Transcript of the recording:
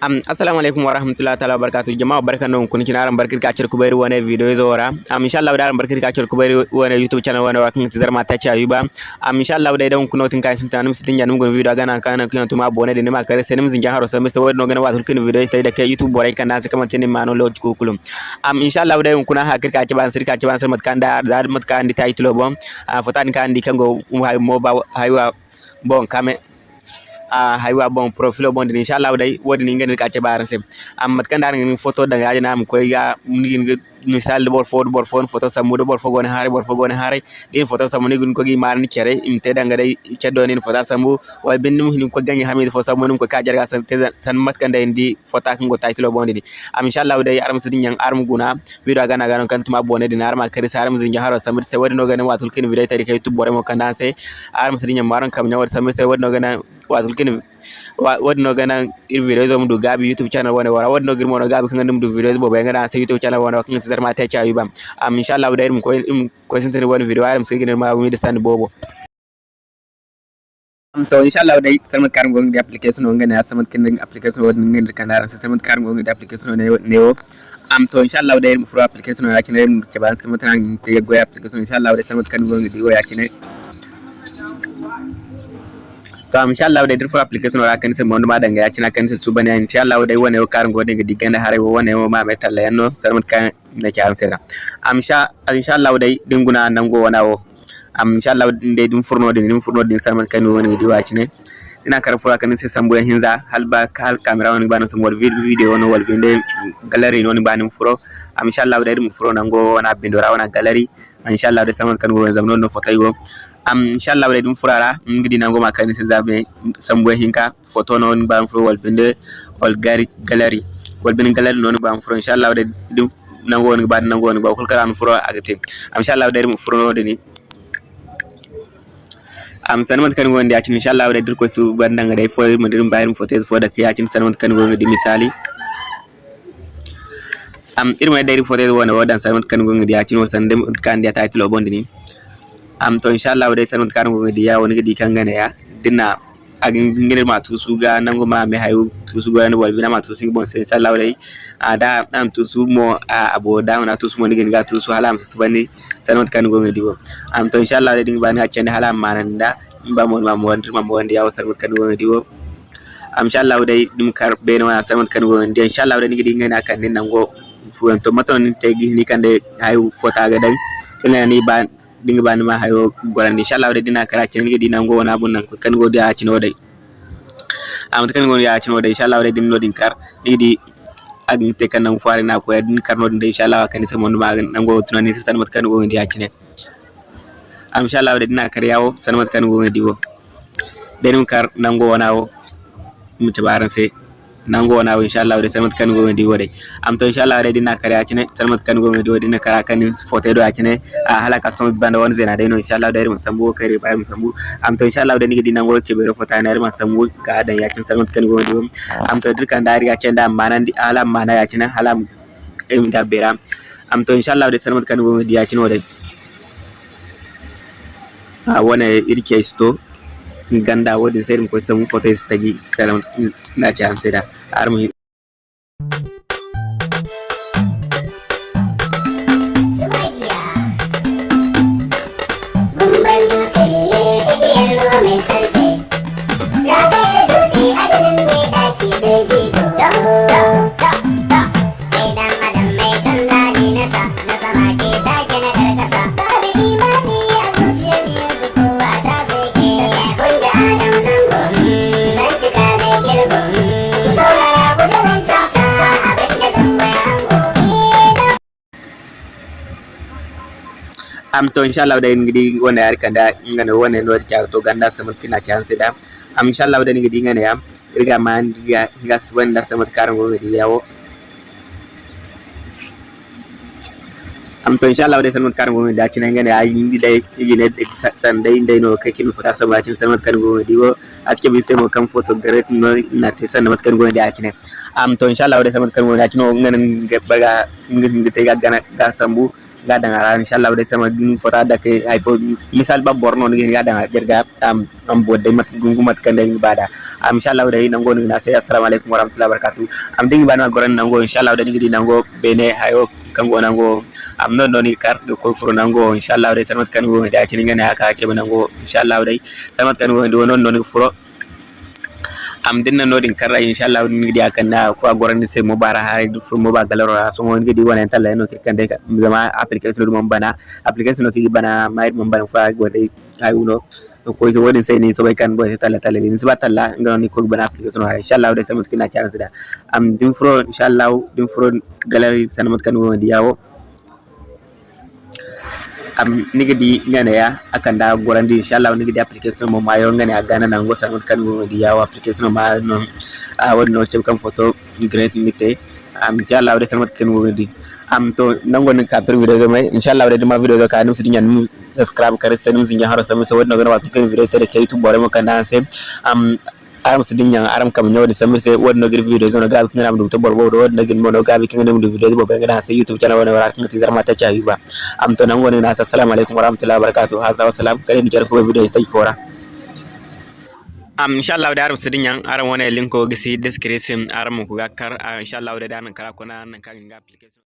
am assalamu alaikum wa rahmatullahi ta'ala wa barakatuh. Jama'a barkan da kun kina ran barkir ka cirku bari wani video zo wara? Am insha Allah da ran barkir ka cirku bari wani youtube channel wani wa kan tizar mata ci ayuba am insha Allah da idan kun notin kan sin tanum sitin janum gon video gana kana kun tuma bone de ne kare senim zin jaharo sai sai wani gana wa tulkin video tai da kai youtube borai kan sai kaman tin ma no lodge ko kulum. Am insha Allah da kun ha kir ka ci ban sir ka ci ban sir mat kan da zar mat kan di title bom fotan kan di kango mo ba haywa bon kame Ah, hay wa bon profil bon din inshallah dai wodi ningen ka ce baran sem amma ah, kan da ngin photo da ga ajina am ko ga ngin misal bor fo bor fo photo samu do bor fo gone hare bor fo gone hare din photo samu ni gun ko gi mar ni kere im te danga dai ce do ni photo samu wal bin ni ko ganyi hami fo samu ni ko ka jarga san te san mat kan dai ndi photo kan go title bon din am inshallah dai aram sidin yang arm guna video gana gana kan tuma bone din arma kare saram zin jaharo samir se wodi no gana watul kin video tari kay tu bore mo kan se aram sidin yang maran kam nyawar samir se wodi no gana watul kin wadno gana ir videos mum du gabi youtube channel wona wara wadno gir mono gabi kan dum du videos bo be ngana sa youtube channel wona kan tar ma ta cha yubam am inshallah da irum ko ko sin tan wona video aram sai gina ma mi da san bobo. Am to inshallah dai samat karam gongi di application wonga ne samat kin application wona ngin kan daran samat karam gongi di application ne ne am to inshallah dai furo application wona yakine ke ban samat nan te go application inshallah dai samat kan gongi di go yakine to inshallah dai dirfa application wala kan se mon ma danga ya cina kan se subane insha Allah dai wane kar ngode ga diganda hare wane ma me talla yanno sarmat kan na ci ansera am sha inshallah dai dinguna nan go wo am inshallah dai dum furno din dum furno din sarmat kan woni di waci ne? Ina kar fura kan se sambu hinza halba kal camera woni bana sambu video woni wal binde gallery woni bana furo am inshallah dai dum furo nan go wana bindora wana gallery. Inshallah dai sarmat kan go zamno no fotai go am inshallah wadai dum furara. Ngidi nango makani se zabe sambo hinka. Photo non ban furo wal binde wal gari gallery wal binde gallery non ban furo inshallah wadai dum nango woni bad nango woni ba kul kala furo agate am inshallah wadai dum furo no deni am sanmat kan gondi acin inshallah wadai dir ko su bandanga dai fo mo dir bayrum photo fo da kiyacin sanmat kan gondi misali. Am irma dai photo wona wadan sanmat kan gondi acin wo sande kan dia title bondi ni am to inshallah dai sanut karan go di ya woni di kan gane ya dinna agin ngene ma tusu ga nango ma me hayu tusu ga wal bina ma tusu bon sai inshallah dai ada an tusu mo abo da na tusu mo ni ga tusu halam su bani sanut kan go di bo am to inshallah dai ding bani akende halam mananda ba mo ma mo ma mo ndi ya sanut kan go di bo am inshallah dai dum kar be no sanut kan go di inshallah dai ni di ngene akan ni nango fuan to maton ni tegi ni kande hayu fota ga dan kene ni ba dinga bani ma hayo gorande inshallah wadai dina kara gidi nan go wona bun nan kan go da cin wadai am kan go ya cin wadai inshallah wadai din nodin kar didi agin te kan nan fare na ko din kar nodin dai inshallah kan sai mon ma nan go tunani sai sanmat kan go ndi ya cin am inshallah wadai dina kar yawo sanmat kan go ndi wo. Denin kar nan go wona wo mu tabaran sai. nangona o inchallah wode salmat kango wendi woɗe am to inchallah aɗa ɗinna kare acine salmat kango wendi woɗi no kara kani foteɗo acine a hala kastomo banda won sena ɗayno inchallah ɗayri mo sambu o kare ɓaymo sambu am to inchallah wode nigi ɗinango ceɓeɗo fotanare ma sambu ka adan yacin salmat kango wendi wom am to dirka daari yacine da manandi hala mana yacine hala emi dabbera am to inchallah wode salmat kango wendi yacine woɗe a wona irke sto ganda wodin seyɗum koye samu fotoy so tawi kala naci da seeɗa armo am to inshallah da ngidi wona yar kanda ngana wona no ta to ganda samat kina chance da am inshallah da ngidi ngana yam irga man ga ga wanda samat karan go ngidi yawo am to inshallah da samat karan go ngidi acina ngana ay ngidi dai yine san dai dai no kai kin fata sabacin samat karan go ngidi wo. Aske bi semo kam photo garet no na te san samat karan go ngidi acine am to inshallah da samat karan go ngidi acino ngana baga ngidi te ga gana ga sambu ga danga ra inshallah de sama gin fota da ke ay fo misal ba borno ni ga danga jerga am am bodde mat gungu mat kande ni bada. Am inshallah de nango ni na say assalamu alaikum warahmatullahi wabarakatuh. Am dingi bana goran nango inshallah de ngi nango bene hayo kango nango am non non kar ko furo nango inshallah de samat kan wo da kini ngane aka ke nango inshallah de samat kan wo non non furo am dinna nodin karra inshallah ni di akan na ko agorani se mo bara ha du fu mo ba galaro so mo ngi di wana talla no kande ka zama application dum bana application no ki bana mai mo bana fa go dai ay uno ko so wodin sai ni so bay kan boy talla talla ni siba talla ngani ko bana application ha inshallah de samat kina chance da. Am dim fro inshallah dim fro gallery sanamat kan wo di yawo am niga di ngane ya akan da gorandi inshallah niga di application mo mayo ngane a gana nango sangot kan go di yawo application ma no a won no chem kam photo great nite am inshallah de sangot kan go di. Am to nango ni capture video mai inshallah de ma video ka num sidin subscribe kare sanum zinya haro samu so won no gana watu kan video tere ke youtube bore mo kan se. Am aram sidin yang aram kam nyawde samir se wonno gir video zono gabi kinga namdu to borbo do wonno gin mono gabi kinga namdu video bo benga se youtube channel wona wara kinga tizar mata chawi ba. Am to nan woni na assalamu alaikum warahmatullahi wabarakatuh hadha wa salam. Kare ni jar ko video stay fora am inshallah da aram sidin yang aram wona linko gisi description aram ko gakkar inshallah da nan kara kona nan kan application.